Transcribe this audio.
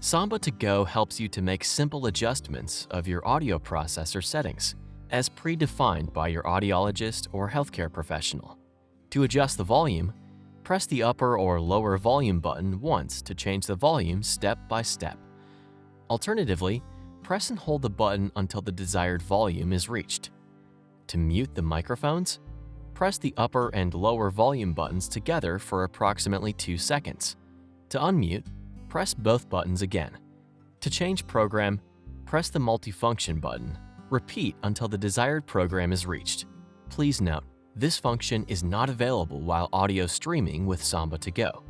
SAMBA 2 GO helps you to make simple adjustments of your audio processor settings, as predefined by your audiologist or healthcare professional. To adjust the volume, press the upper or lower volume button once to change the volume step by step. Alternatively, press and hold the button until the desired volume is reached. To mute the microphones, press the upper and lower volume buttons together for approximately 2 seconds. To unmute, press both buttons again. To change program, press the multifunction button. Repeat until the desired program is reached. Please note, this function is not available while audio streaming with SAMBA 2 GO.